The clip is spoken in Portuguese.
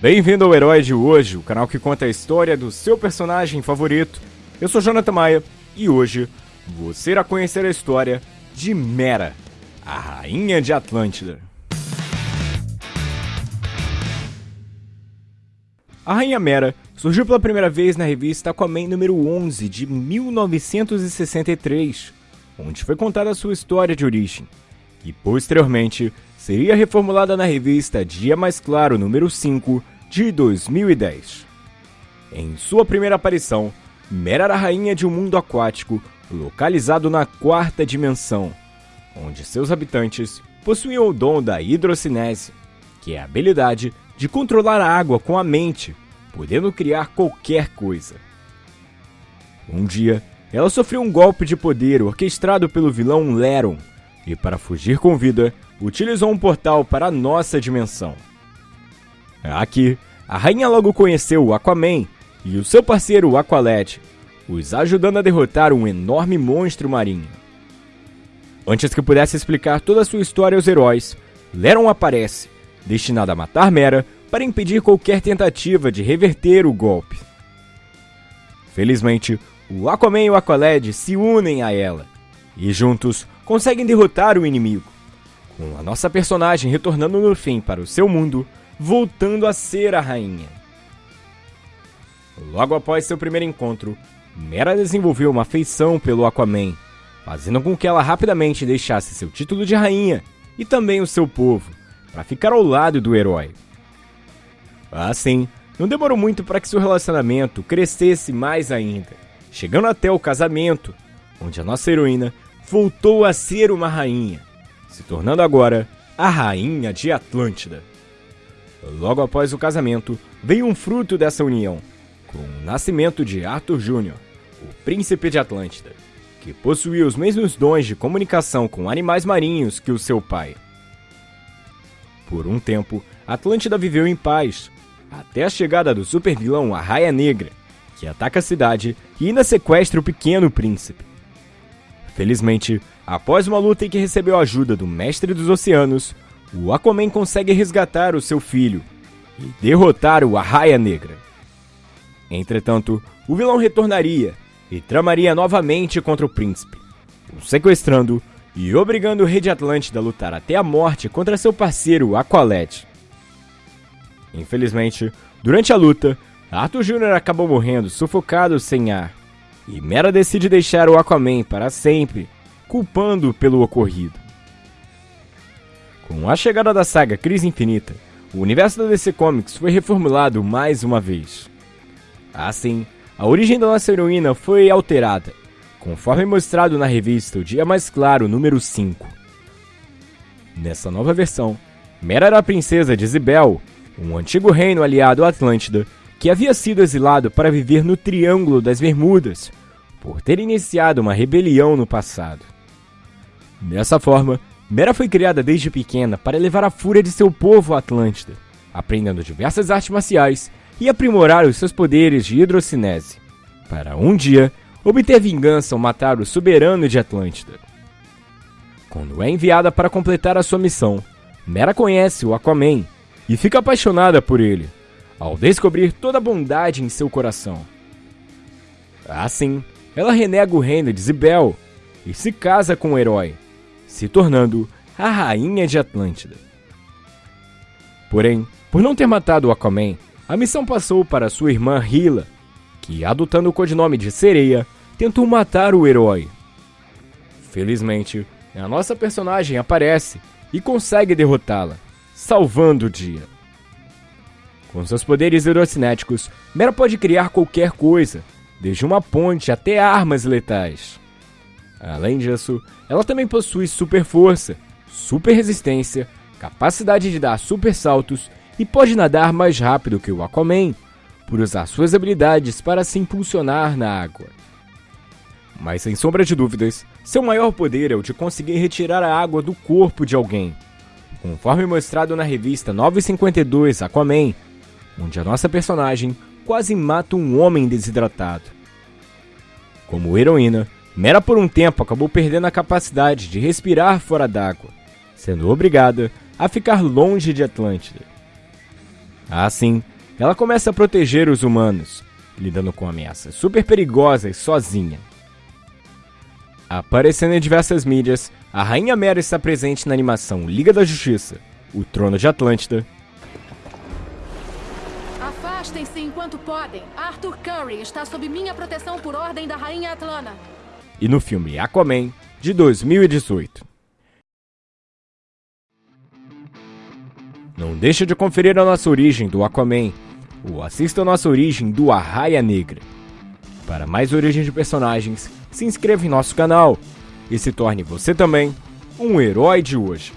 Bem-vindo ao Herói de Hoje, o canal que conta a história do seu personagem favorito. Eu sou Jonathan Maia e hoje você irá conhecer a história de Mera, a rainha de Atlântida. A Rainha Mera surgiu pela primeira vez na revista Aquaman número 11 de 1963, onde foi contada a sua história de origem, e posteriormente seria reformulada na revista Dia Mais Claro número 5 de 2010. Em sua primeira aparição, Mera era a rainha de um mundo aquático localizado na quarta dimensão, onde seus habitantes possuíam o dom da hidrocinese, que é a habilidade de controlar a água com a mente, podendo criar qualquer coisa. Um dia, ela sofreu um golpe de poder orquestrado pelo vilão Leron, e para fugir com vida, utilizou um portal para a nossa dimensão. Aqui, a rainha logo conheceu o Aquaman e o seu parceiro Aqualad, os ajudando a derrotar um enorme monstro marinho. Antes que pudesse explicar toda a sua história aos heróis, Leron aparece destinado a matar Mera para impedir qualquer tentativa de reverter o golpe. Felizmente, o Aquaman e o Aqualad se unem a ela e juntos conseguem derrotar o inimigo, com a nossa personagem retornando no fim para o seu mundo, voltando a ser a rainha. Logo após seu primeiro encontro, Mera desenvolveu uma afeição pelo Aquaman, fazendo com que ela rapidamente deixasse seu título de rainha e também o seu povo, para ficar ao lado do herói. Assim, não demorou muito para que seu relacionamento crescesse mais ainda, chegando até o casamento, onde a nossa heroína voltou a ser uma rainha, se tornando agora a rainha de Atlântida. Logo após o casamento, veio um fruto dessa união, com o nascimento de Arthur Jr., o príncipe de Atlântida, que possuía os mesmos dons de comunicação com animais marinhos que o seu pai. Por um tempo, Atlântida viveu em paz, até a chegada do supervilão Arraia Negra, que ataca a cidade e ainda sequestra o pequeno príncipe. Felizmente, após uma luta em que recebeu a ajuda do Mestre dos Oceanos, o Aquaman consegue resgatar o seu filho e derrotar o Arraia Negra. Entretanto, o vilão retornaria e tramaria novamente contra o príncipe, o sequestrando e obrigando o Rei de Atlântida a lutar até a morte contra seu parceiro Aqualad. Infelizmente, durante a luta, Arthur Jr. acabou morrendo sufocado sem ar, e Mera decide deixar o Aquaman para sempre, culpando pelo ocorrido. Com a chegada da saga Crise Infinita, o universo da DC Comics foi reformulado mais uma vez. Assim, a origem da nossa heroína foi alterada, conforme mostrado na revista O Dia Mais Claro número 5. Nessa nova versão, Mera era a princesa de Zibel, um antigo reino aliado à Atlântida, que havia sido exilado para viver no Triângulo das Bermudas, por ter iniciado uma rebelião no passado. Dessa forma, Mera foi criada desde pequena para elevar a fúria de seu povo à Atlântida, aprendendo diversas artes marciais e aprimorar os seus poderes de hidrocinese, para um dia obter vingança ao matar o soberano de Atlântida. Quando é enviada para completar a sua missão, Mera conhece o Aquaman e fica apaixonada por ele, ao descobrir toda a bondade em seu coração. Assim, ela renega o reino de Zibel e se casa com o herói, se tornando a rainha de Atlântida. Porém, por não ter matado o Aquaman, a missão passou para sua irmã Hila, que, adotando o codinome de Sereia, tentou matar o herói. Felizmente, a nossa personagem aparece e consegue derrotá-la, salvando o dia. Com seus poderes hidrocinéticos, Mera pode criar qualquer coisa, desde uma ponte até armas letais. Além disso, ela também possui super força, super resistência, capacidade de dar super saltos e pode nadar mais rápido que o Aquaman, por usar suas habilidades para se impulsionar na água. Mas sem sombra de dúvidas, seu maior poder é o de conseguir retirar a água do corpo de alguém, conforme mostrado na revista 952 Aquaman, onde a nossa personagem quase mata um homem desidratado. Como heroína, Mera por um tempo acabou perdendo a capacidade de respirar fora d'água, sendo obrigada a ficar longe de Atlântida. Assim, ela começa a proteger os humanos, lidando com ameaças super perigosas sozinha. Aparecendo em diversas mídias, a Rainha Mera está presente na animação Liga da Justiça, O Trono de Atlântida. Afastem-se enquanto podem. Arthur Curry está sob minha proteção por ordem da Rainha Atlana. E no filme Aquaman, de 2018. Não deixe de conferir a nossa origem do Aquaman, ou assista a nossa origem do Arraia Negra. Para mais origens de personagens, se inscreva em nosso canal e se torne você também um herói de hoje.